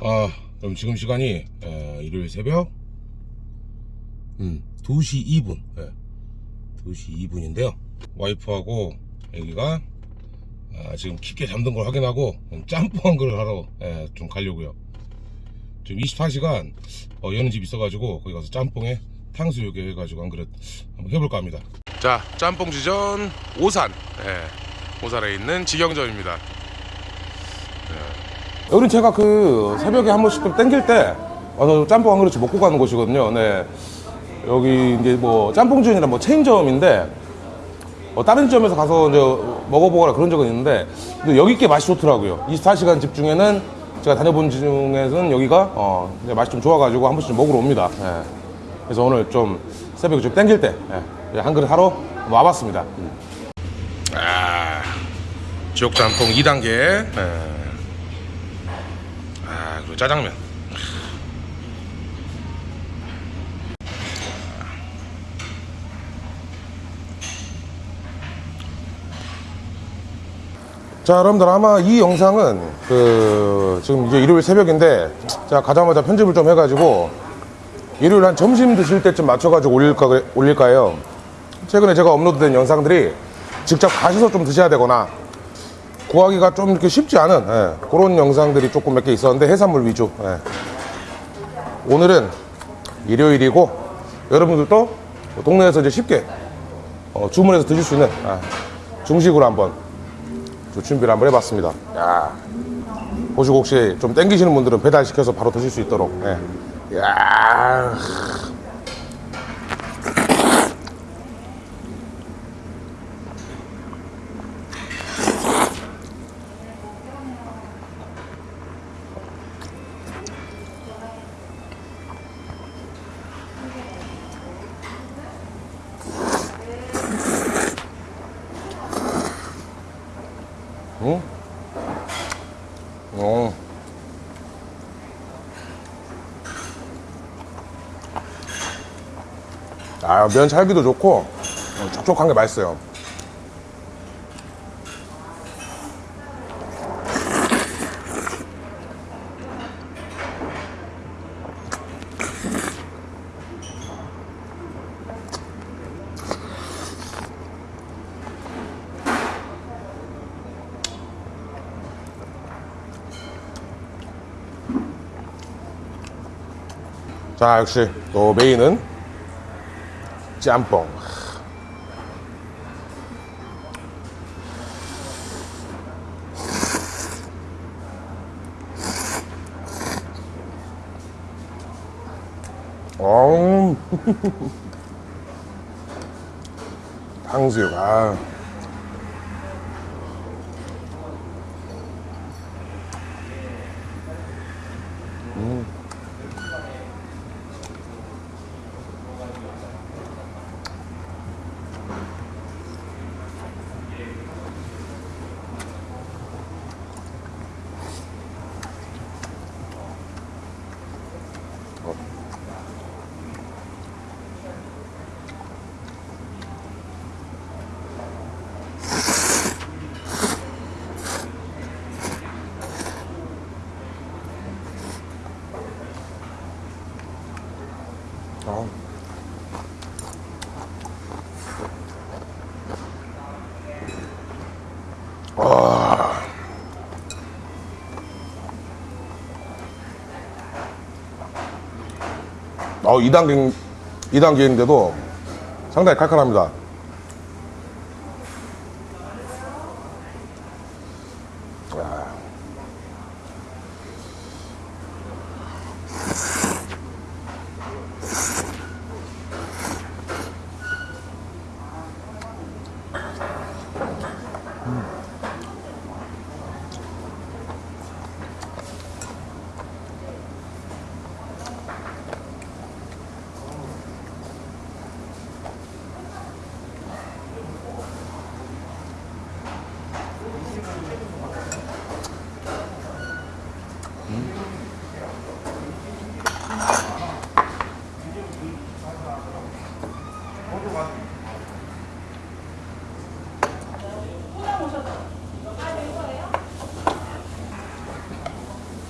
아, 그럼 지금 시간이 에, 일요일 새벽 음, 2시 2분. 예. 2시 2분인데요. 와이프하고 애기가 아, 지금 깊게 잠든 걸 확인하고 짬뽕 한 그릇 하러 예, 좀 가려고요. 지금 24시간 어, 여는 집 있어가지고 거기 가서 짬뽕에 탕수육에 해가지고 한 그릇 한번 해볼까 합니다. 자, 짬뽕 지전 오산. 예, 오산에 있는 직영점입니다. 여기는 제가 그 새벽에 한 번씩 좀 땡길 때 와서 짬뽕 한 그릇씩 먹고 가는 곳이거든요. 네. 여기 이제 뭐 짬뽕지연이라 뭐 체인점인데 뭐 다른 지점에서 가서 이제 먹어보거나 그런 적은 있는데 여기 게 맛이 좋더라고요. 24시간 집 중에는 제가 다녀본 집 중에서는 여기가 어 맛이 좀 좋아가지고 한 번씩 좀 먹으러 옵니다. 예. 그래서 오늘 좀 새벽에 좀 땡길 때 예, 한 그릇 하러 와봤습니다. 음. 아, 지옥 짬뽕 2단계. 예. 아, 그리고 짜장면. 자, 여러분들 아마 이 영상은 그 지금 이제 일요일 새벽인데 자 가자마자 편집을 좀 해가지고 일요일 한 점심 드실 때쯤 맞춰가지고 올릴까 올릴까요? 최근에 제가 업로드된 영상들이 직접 가셔서 좀 드셔야 되거나 구하기가 좀 이렇게 쉽지 않은 예, 그런 영상들이 조금 몇 개 있었는데 해산물 위주. 예. 오늘은 일요일이고 여러분들도 동네에서 이제 쉽게 어, 주문해서 드실 수 있는 아, 중식으로 한번 좀 준비를 한번 해봤습니다. 야, 보시고 혹시 좀 땡기시는 분들은 배달시켜서 바로 드실 수 있도록. 예. 야, 어. 아, 면 찰기도 좋고, 어, 촉촉한 게 맛있어요. 자, 역시 또 메인은 짬뽕. 어, 탕수육, 아. 와. 어, 2단계, 2단계인데도 상당히 칼칼합니다.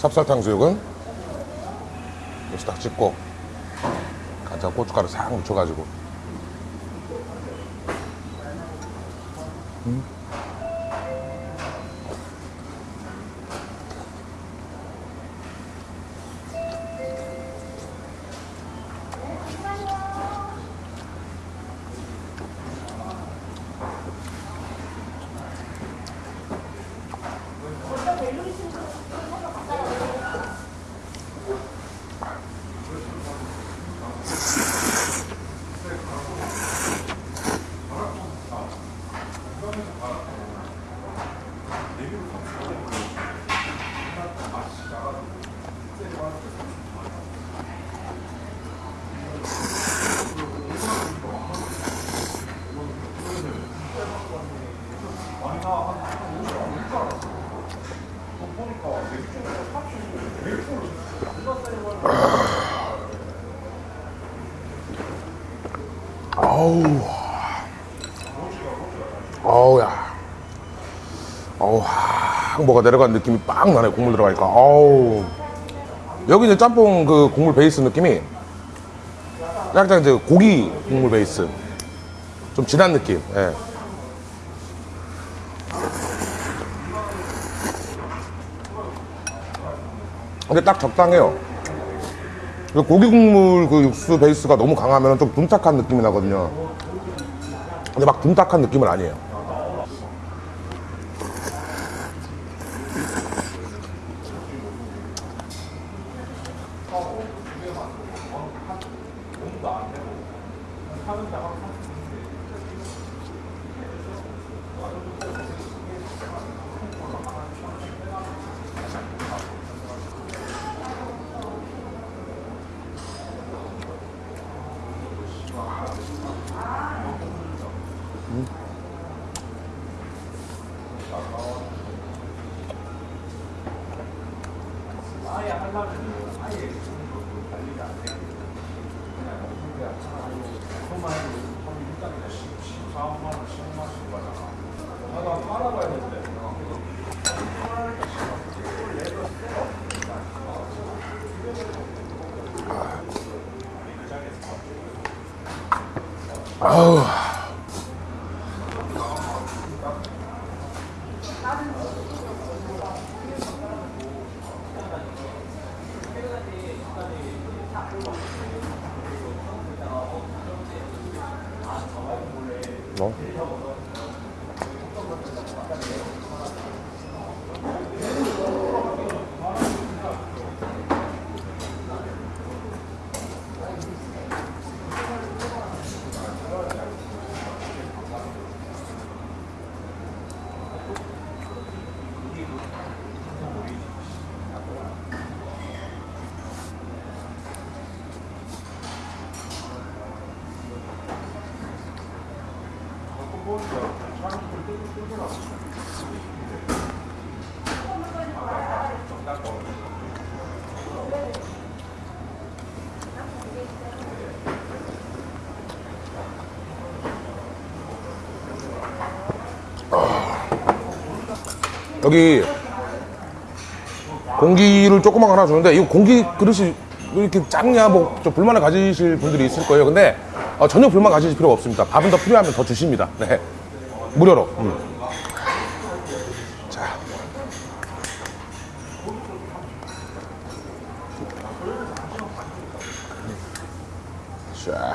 찹쌀탕 수육은 여기서 딱 찍고 간장 고춧가루 싹 묻혀가지고 아우. 아우야. 아우 확 뭐가 내려간 느낌이 빡 나네 국물 들어가니까. 아우 여기 이제 짬뽕 그 국물 베이스 느낌이 약간 이제 고기 국물 베이스 좀 진한 느낌 예. 근데 딱 적당해요 그 고기 국물 그 육수 베이스가 너무 강하면 좀 둔탁한 느낌이 나거든요. 근데 막 둔탁한 느낌은 아니에요. 아예 하려면 아예 관리가 안 돼요. 어? 여기 공기를 조그만 거 하나 주는데 이 공기 그릇이 왜 이렇게 작냐 뭐좀 불만을 가지실 분들이 있을 거예요. 근데 어, 전혀 불만 가지실 필요가 없습니다. 밥은 더 필요하면 더 주십니다. 네. 무료로. 음. 자. 자.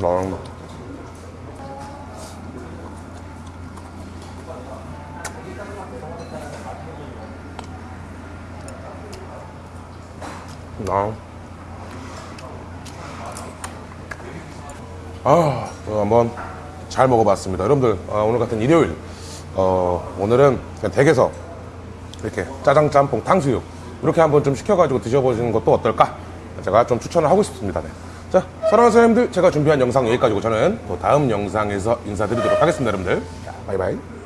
음. 아. 아, 어, 한번 잘 먹어봤습니다. 여러분들, 아, 오늘 같은 일요일, 어, 오늘은 그냥 댁에서 이렇게 짜장, 짬뽕, 탕수육, 이렇게 한번 좀 시켜가지고 드셔보시는 것도 어떨까? 제가 좀 추천을 하고 싶습니다. 네. 자, 사랑하는 사장님들, 제가 준비한 영상 여기까지고 저는 또 다음 영상에서 인사드리도록 하겠습니다, 여러분들. 자, 바이바이.